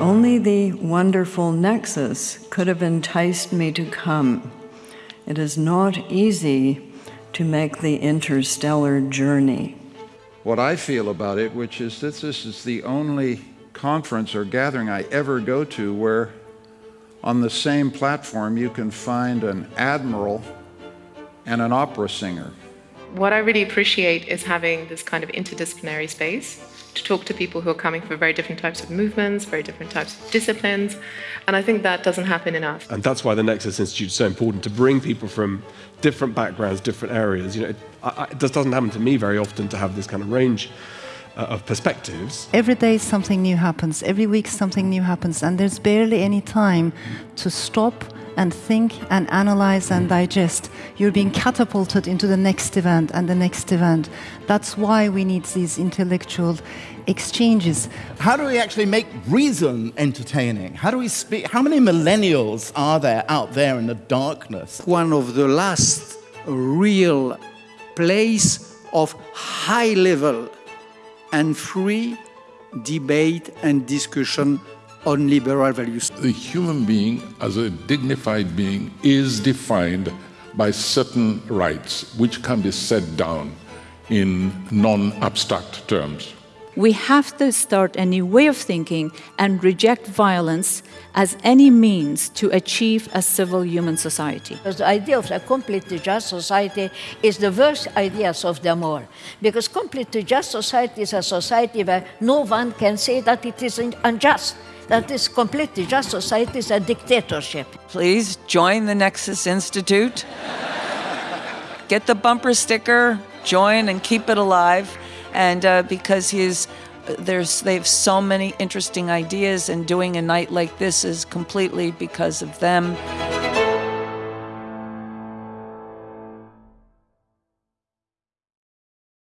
Only the wonderful Nexus could have enticed me to come. It is not easy to make the interstellar journey. What I feel about it, which is that this is the only conference or gathering I ever go to where on the same platform you can find an admiral and an opera singer. What I really appreciate is having this kind of interdisciplinary space to talk to people who are coming from very different types of movements, very different types of disciplines, and I think that doesn't happen enough. And that's why the Nexus Institute is so important to bring people from different backgrounds, different areas. You know, it, I, it just doesn't happen to me very often to have this kind of range uh, of perspectives. Every day something new happens, every week something new happens, and there's barely any time to stop and think and analyze and digest. You're being catapulted into the next event and the next event. That's why we need these intellectual exchanges. How do we actually make reason entertaining? How do we speak? How many millennials are there out there in the darkness? One of the last real place of high level and free debate and discussion on liberal values. The human being, as a dignified being, is defined by certain rights which can be set down in non abstract terms. We have to start a new way of thinking and reject violence as any means to achieve a civil human society. The idea of a completely just society is the worst ideas of them all. Because completely just society is a society where no one can say that it is unjust that this completely just society is a dictatorship. Please join the Nexus Institute. Get the bumper sticker, join and keep it alive. And uh, because he's there's they have so many interesting ideas and doing a night like this is completely because of them.